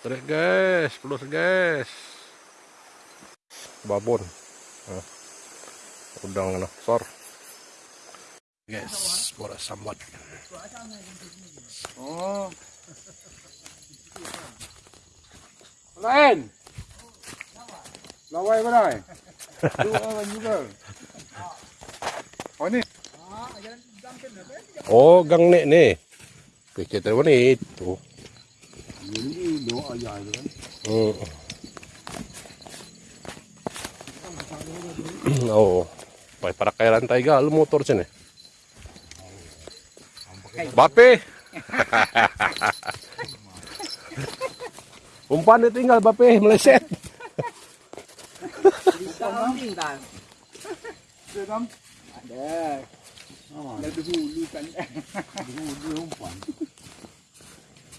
Tarik guys, pelus guys. Babon. Nah. Udang sor. Guys, pura sambat. Oh. Lain. Laway ba dai? Dua juga. Oh ni. Oh, gang nek ni. Kita tahu ni itu. Kan. Hmm. oh. Pai para kaya rantai ga motor sini. Bape. Umpan dia tinggal Bape meleset. Sedam. Ada. Ah, Dah dulu kan. dulu dia umpan.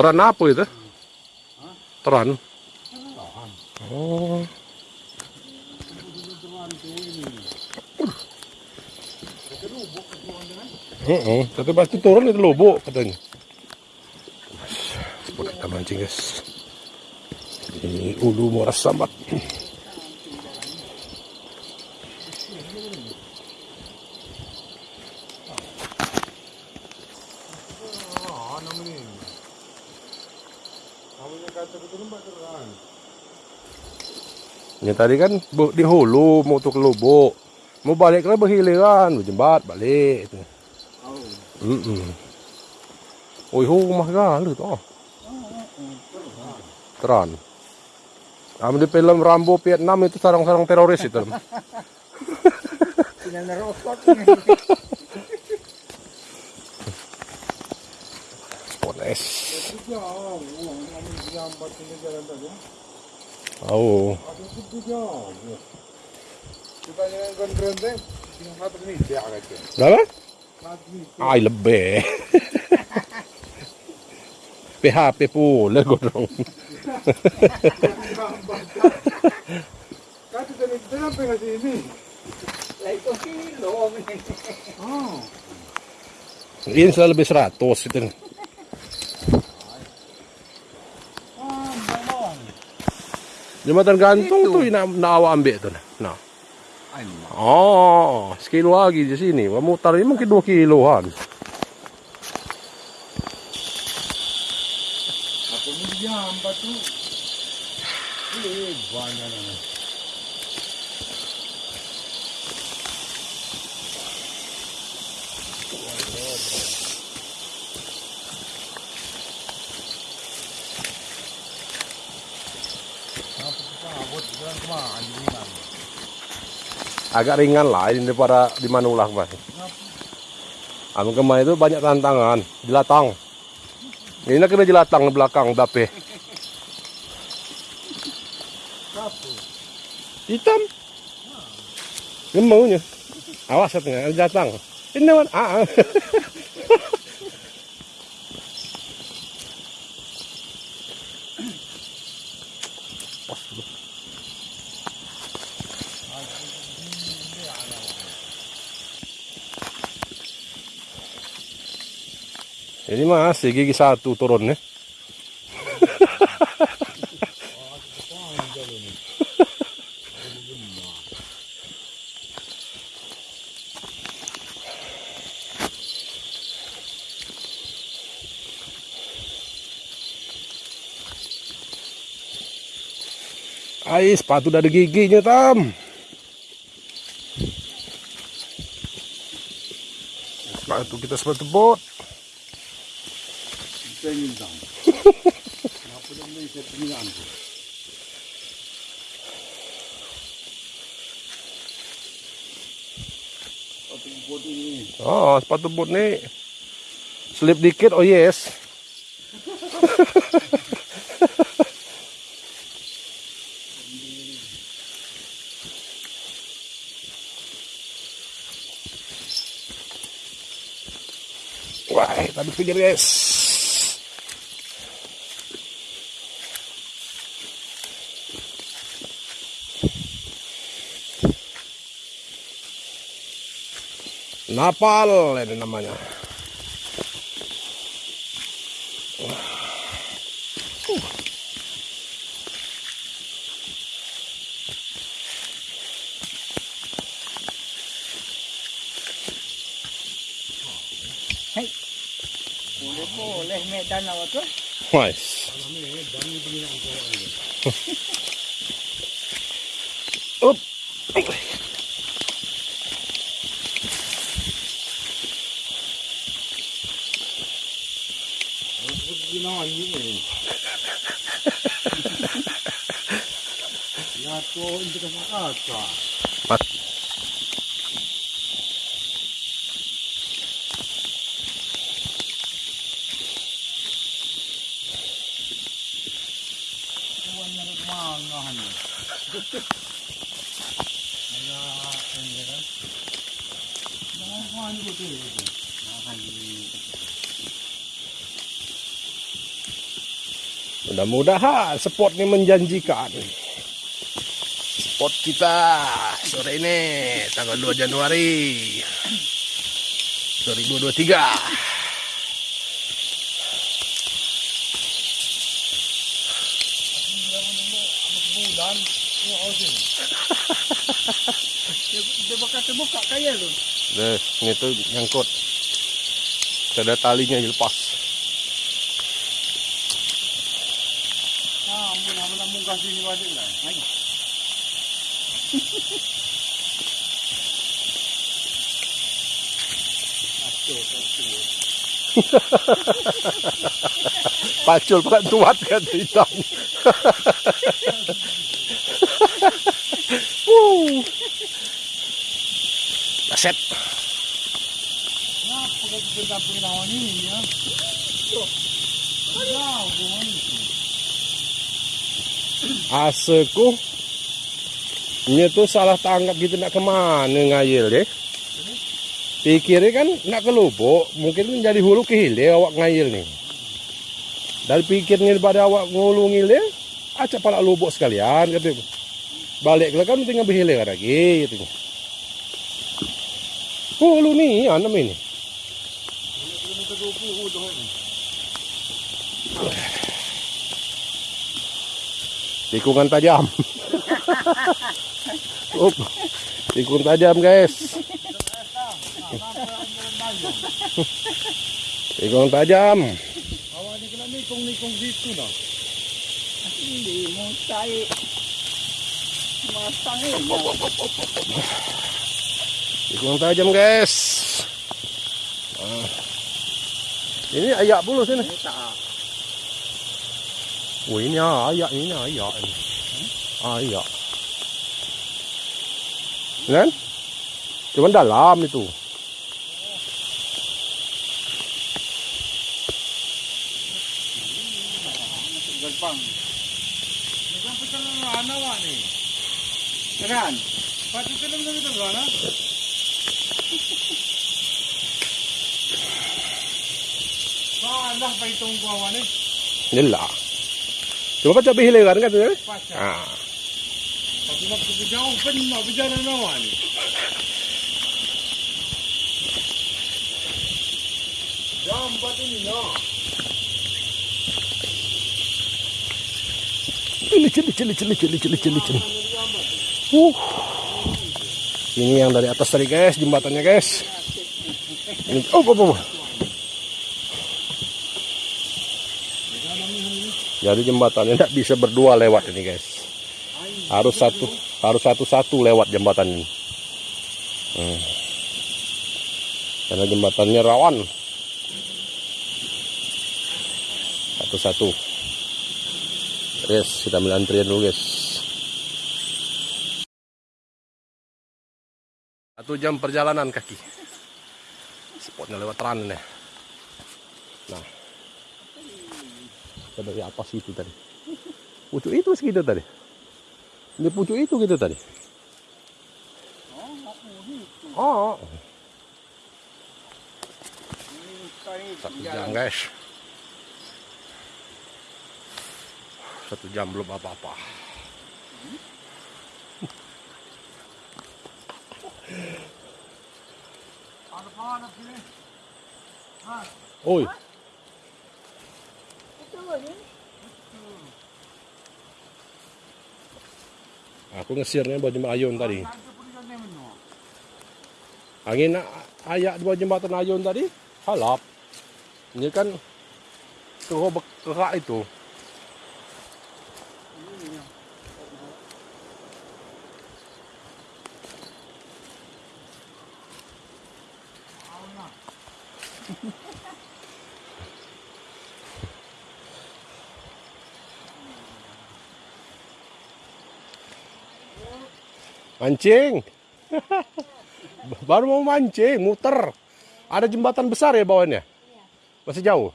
Teran apa itu? Teran. Oh. Heeh, tapi pasti turun itu lubuk katanya. Sebut kita mancing guys. Di ulu muara sambat. Ah, nama ni. Namanya kata betul lembak terang. Ya tadi kan di hulu mau tuh ke lubuk. Mau balik kan berhiliran, berjembat balik. Itu. Oh. Mm -mm. Oi rumah galu tu. Teran. Am di film Rambo Vietnam itu sarang-sarang teroris itu. Tinggal nerokok. Poles. Tiga orang. Aja. Berapa? Ay, lebih. PHP pula godong. Kata tadi kita sampai ke sini. Lah itu kilo. Ah. Ini selalu lebih 100 itu. Ah, bawang. Jembatan gantung tuh nak nak awak ambil tuh. Nah. Oh, sekilo lagi di sini. Mutar ini mungkin 2 kiloan. Apa ni jambat tu? Eh, banyak nama. Apa kita abot jalan ke mana ni kan? Agak ringan lah ini daripada di Manulah kemarin. Anu kemarin itu banyak tantangan, jelatang. Ini kena jelatang di belakang Apa? hitam. Gemaunya. Awas setengah jelatang. Ini man. Ah. ah. Ini masih gigi satu turunnya. Ai, sepatu udah ada giginya, Tam. Sepatu kita sepatu bot. Apa dah ni saya pengiraan tu. Satu bot ini. Oh, sepatu boot nih slip dikit, oh yes. Wah, tadi pikir guys. Napal ini namanya. Boleh boleh medan awak tu. Nice. Mudah-mudahan spot ini menjanjikan. Spot kita sore ini tanggal 2 Januari 2023. Bulan, yung osin. Dia bakal terbuka kaya tu. Deh, ini tuh nyangkut. Ada talinya dilepas. Pacul pak tuat kan hitam. Wuh. Aset. Nah, kita pinawan ini ya. Wow. Aseku. Ini tuh salah tangkap gitu nak ke mana ngayil deh. Pikirnya kan nak ke lubuk, mungkin jadi hulu ke hilir awak ngayil nih. Dan pikirnya daripada awak ngulu ngilih, acak pala lubuk sekalian kata. Balik lah kan tinggal berhilir lagi gitu. Hulu nih, anak ini. Kilometer 20 dah ini. Tikungan tajam. Up. Tikung tajam guys. Tikung tajam. Kena nikung-nikung. Hindi mo tayo. Tikung tajam guys. Ah. Ini ayak puluh sini. Ini tak. Oh ini ayak, ini ayak ini. Ayak. Kan? Cuman dalam itu. Gampang. Nagang pecah ng rana awak ni. Kan? Pati ka lang ganito rana. Kalah pa itong kuwawa ni. Nila. Cuma kan cabai hilir kan tu. Pasya. Ah. Ni. Jam cili cili. Uh. Ini yang dari atas tadi guys, jembatannya guys. Ini, oh, oh, oh. Jadi jembatannya tidak bisa berdua lewat ini guys. Harus satu, harus satu-satu lewat jembatan ini. Hmm. Karena jembatannya rawan. Satu-satu. Yes, kita ambil antrian dulu guys. Satu jam perjalanan kaki. spotnya lewat teran nih nah kita dari apa sih itu tadi? Pucuk itu segitu tadi. Ini pucuk itu gitu tadi. Oh, satu jam guys. Satu jam belum apa-apa. Oi. Aku ngesirnya buat jembatan ayun tadi. Angin ayak dua jembatan ayun tadi? Halap. Ini kan kerak itu mancing. Baru mau mancing muter. Ada jembatan besar ya bawahnya masih jauh?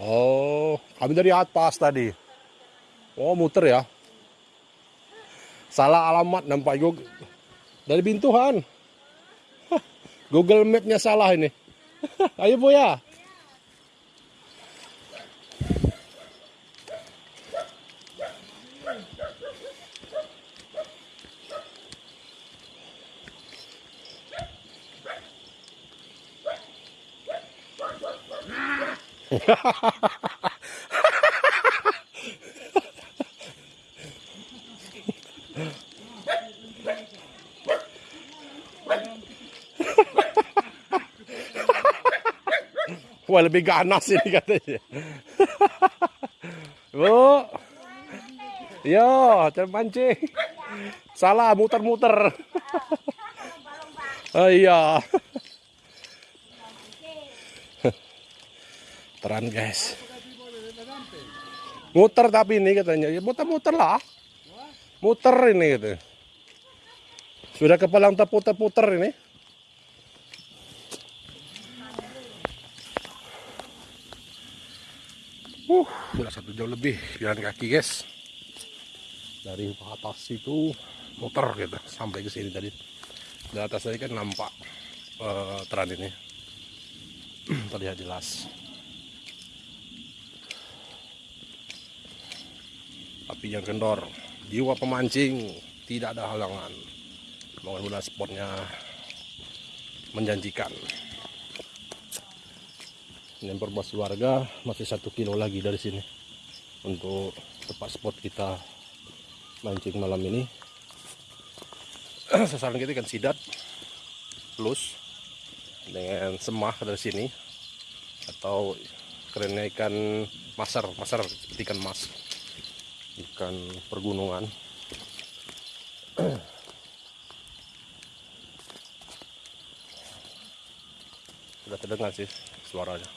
Oh kami dari atas tadi. Oh muter ya. Salah alamat nampak Google dari bintuhan. Google Map-nya salah ini. Ayo bu ya Wah lebih ganas ini katanya. Bu. Yo, cara mancing. Salah muter-muter. oh iya. Guys. Muter tapi ini katanya. Ya muter-muter lah. Muter ini gitu. Sudah kepalang terputer-puter ini. Uh, sudah satu jam lebih jalan kaki guys. Dari atas itu muter gitu sampai ke sini tadi. Di atas tadi kan nampak eh, teran ini. Terlihat jelas. Api yang kendor. Jiwa pemancing tidak ada halangan. Mudah-mudahan spotnya menjanjikan. Ini informasi warga masih satu kilo lagi dari sini untuk tempat spot kita mancing malam ini. Sasaran kita ikan sidat, plus dengan semah dari sini atau kerennya ikan masar, masar ikan mas, ikan pergunungan. Sudah terdengar sih suaranya.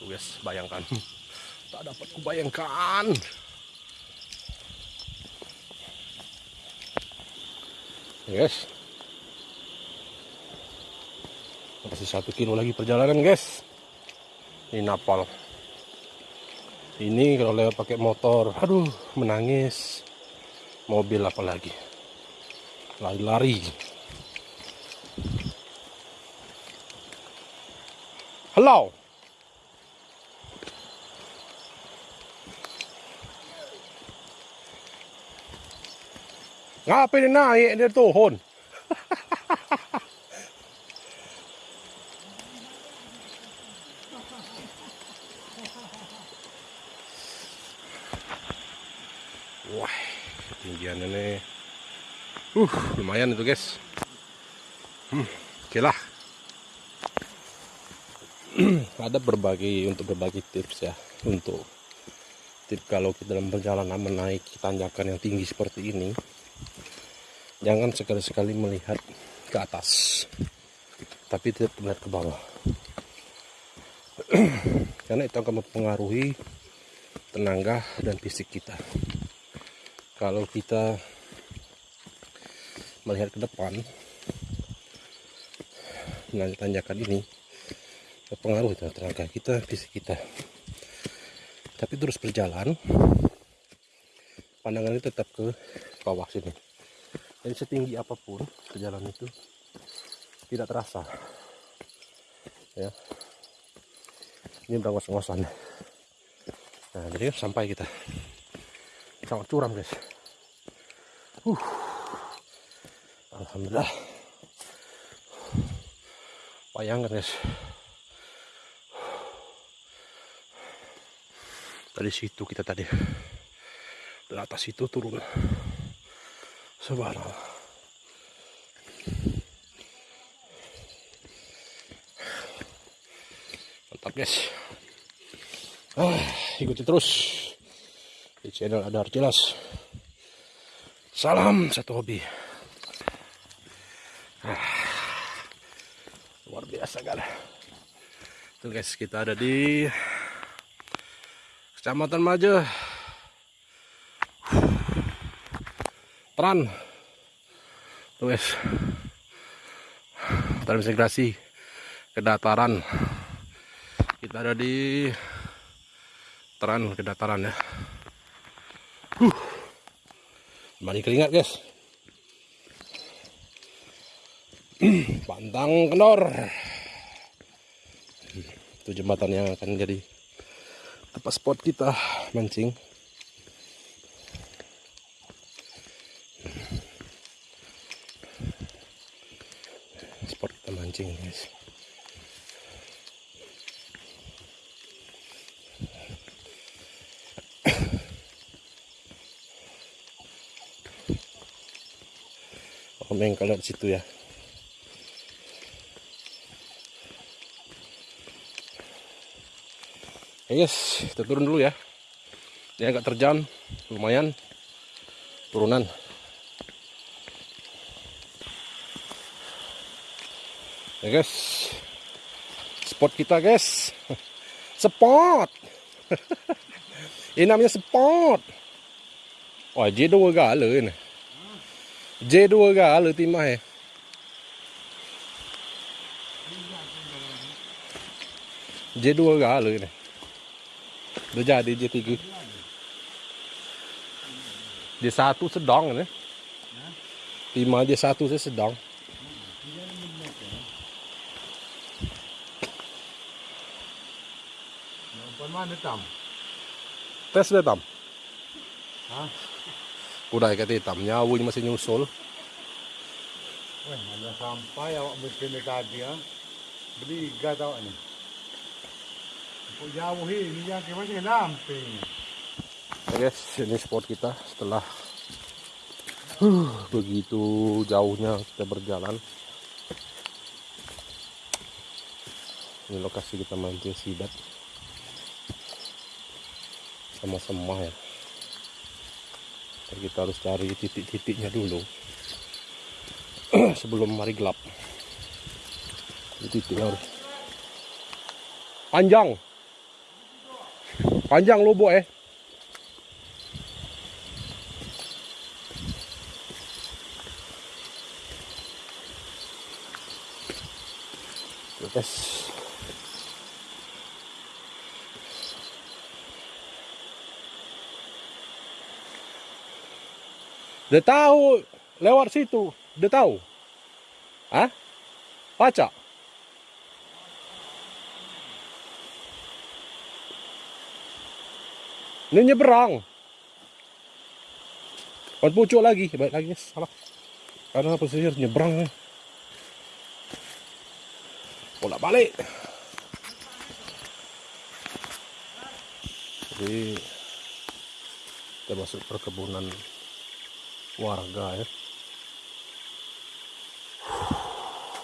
Tuh guys, bayangkan. Tak dapat kubayangkan. Guys. Masih satu kilo lagi perjalanan guys. Ini napal. Ini kalau lewat pakai motor, aduh menangis. Mobil apalagi. Lari-lari. Hello. Ngapain naik dia turun? Wah, ketinggian ini. Uh, lumayan itu guys. Hmm, oke lah. Ada berbagai untuk berbagi tips ya untuk tips kalau kita dalam perjalanan menaiki tanjakan yang tinggi seperti ini jangan sekali-sekali melihat ke atas tapi tetap melihat ke bawah karena itu akan mempengaruhi tenaga dan fisik kita kalau kita melihat ke depan menanjakan ini berpengaruh dengan tenaga kita, fisik kita. Tapi terus berjalan, pandangan itu tetap ke bawah sini. Dan setinggi apa pun perjalanan itu tidak terasa. Ya, ini berangos-ngosan. Nah, jadi sampai kita sangat curam guys. Uh, alhamdulillah. Bayangkan guys. Dari situ kita tadi dari atas itu turun. Subhanallah. Mantap guys. Ah, ikuti terus di channel Adar Jelas. Salam satu hobi. Ah, luar biasa kan. Tuh guys, kita ada di Kecamatan Maja. Tran. Tuh guys. Transmigrasi ke dataran. Kita ada di Tran ke dataran ya. Huh. Mari keringat guys. Pantang kendor. Jembatan yang akan jadi tempat spot kita mancing. Spot kita mancing guys. Komen kalau di situ ya. Oke guys, kita turun dulu ya. Ini agak terjal, lumayan turunan. Ya guys, spot kita guys, spot. Ini namanya spot. Wah, J2 gala ini. J2 gala timah ya. J2 gala ini. Udah jadi J3. J1 sedang ini. Lima J1 saya sedang. Nampan mana tam? Tes deh tam. Hah? Udah kata hitamnya, awalnya masih nyusul. Weh, mana sampai awak mesti ni tadi ah. Beriga tau ni. Kau jauh ini yang guys, spot kita setelah huh, begitu jauhnya kita berjalan. Ini lokasi kita mancing sidat sama semua ya. Jadi kita harus cari titik-titiknya dulu sebelum hari gelap. Titiknya harus panjang, panjang lobo eh. Yes. Dia tahu lewat situ. Dia tahu. Hah? Baca. Ini nyeberang. Buat pucuk lagi. Baik lagi. Salah. Karena pesisir nyebrang. Bolak balik. Jadi kita masuk perkebunan warga ya.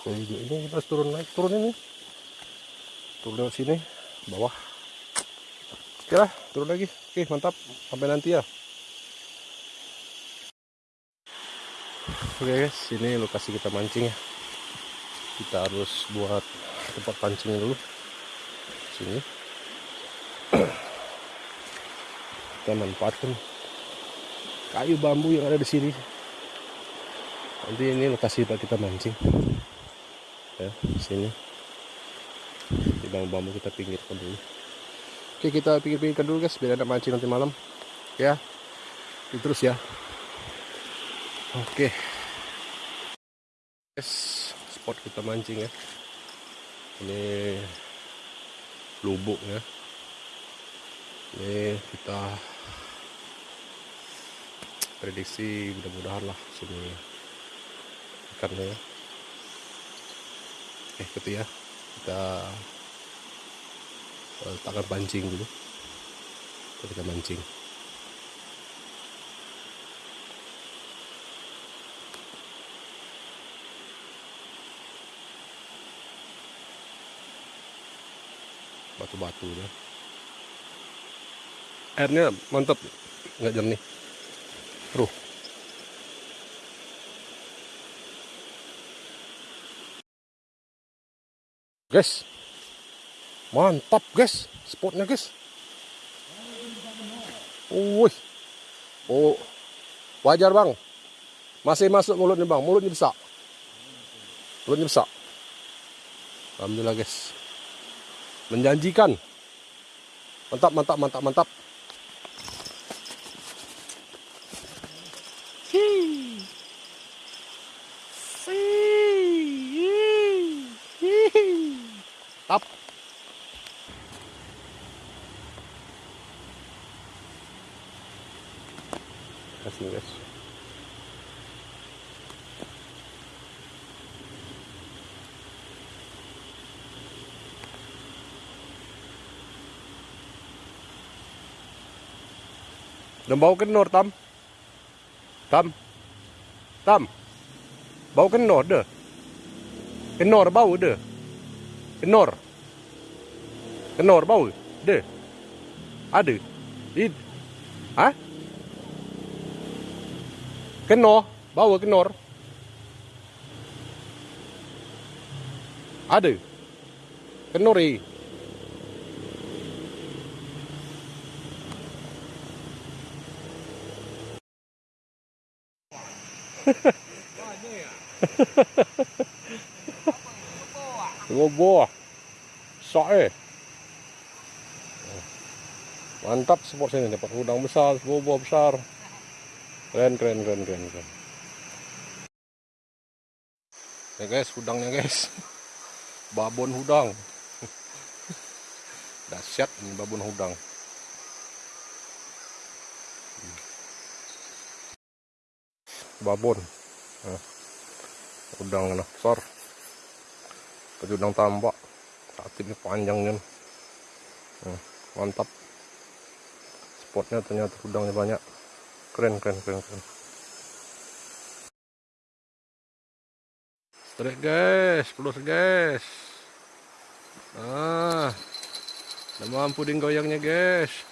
Jadi ini kita turun naik, turun ini. Turun lewat sini, bawah. Oke lah, turun lagi. Oke, mantap. Sampai nanti ya. Oke guys, ini lokasi kita mancing ya. Kita harus buat tempat pancing dulu. Sini. Kita manfaatkan kayu bambu yang ada di sini. Nanti ini lokasi kita mancing. ya sini di bambu-bambu kita pinggirkan dulu oke kita pinggir-pinggirkan dulu guys biar ada mancing nanti malam. Ya. Ini terus ya. Oke. Guys spot kita mancing ya. Ini lubuk ya. Ini kita prediksi mudah-mudahan lah sini ikannya ya. Eh gitu ya. Kita eh, letakkan pancing dulu. Kita mancing. Batu-batu ya airnya mantap nggak jernih. Ruh. Guys. Mantap, guys. Spotnya, guys. Wih. Oh. Wajar, Bang. Masih masuk mulutnya, Bang. Mulutnya besar. Mulutnya besar. Alhamdulillah, guys. Menjanjikan. Mantap, mantap, mantap, mantap. Up. Kasih guys. Dan bau kenor tam. Tam. Tam. Bau kenor deh. Kenor bau deh. Kenor. Kenor bau. Deh. Ada. Id. Hah? Kenor. Bau kenor. Ada. Kenori. Ngobo. Sok eh. Mantap sport sini dapat udang besar, bobo besar. Keren keren keren keren keren. Ya guys, udangnya guys. Babon udang. Dahsyat ini babon udang. Babon. Udang nah, besar. Udang tambak. Tatipnya panjang kan. Nah, mantap. Spotnya ternyata udangnya banyak. Keren keren keren keren. Strike guys, pelur guys. Ah, udah mampu ding goyangnya guys.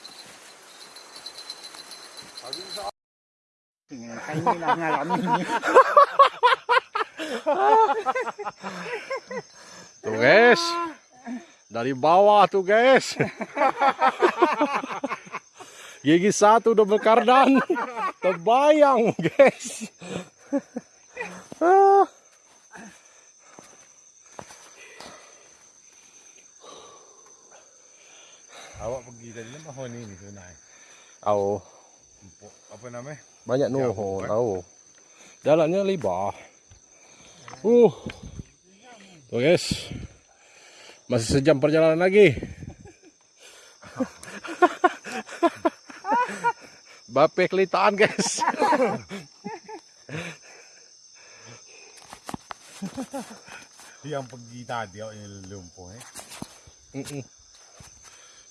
Tuh guys, dari bawah tuh guys. Gigi satu double kardan, terbayang guys. Awak pergi tadi nama Honi ni sunai. Au. Apa namanya? banyak kan? tahu. Jalannya libah. Uh. Tuh guys. Masih sejam perjalanan lagi. Bape kelitaan guys. Yang pergi tadi awak yang lumpuh eh. Mm-mm.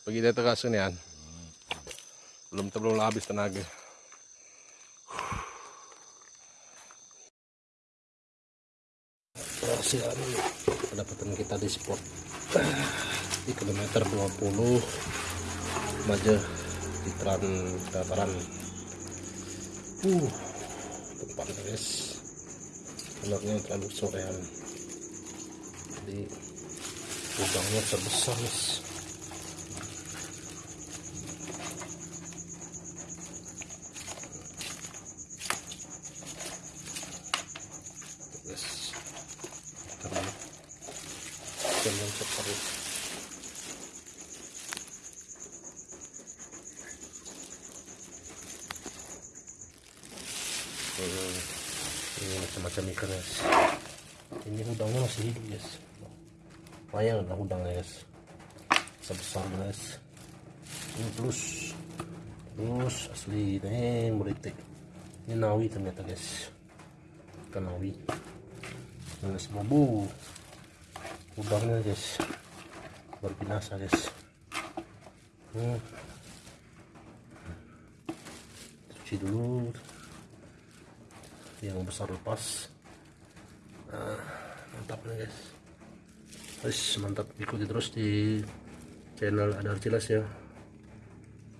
Pergi dari tengah sinian. Belum belum habis tenaga. Perhatian pendapatan kita di spot di kilometer 20 Maja di Tran dataran uh tempat guys telurnya terlalu sorean. Jadi udangnya terbesar guys guys Terlalu. ikan yang separuh Hmm, ini macam-macam ikan guys ini udangnya masih hidup guys lumayan lah udangnya guys sebesar guys ini plus plus asli ini meritik ternyata guys. Ikan nawi ini semua bu udangnya guys. Luar binasa guys. Hmm. cuci dulu. Yang besar lepas. Nah, mantap nih guys. Guys mantap. Ikuti terus di channel Adar Cilas ya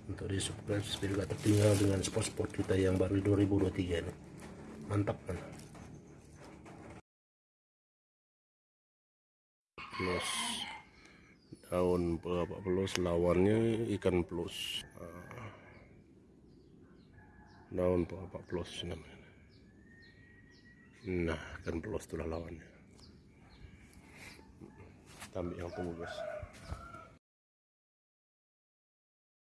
untuk di subscribe biar gak tertinggal dengan spot-spot kita yang baru di 2023 ini. Mantap kan? Plus. Daun berapa plus? Lawannya ikan plus. Ah. daun berapa plus namanya? Nah ikan plus itulah lawannya. Ambil yang tunggu guys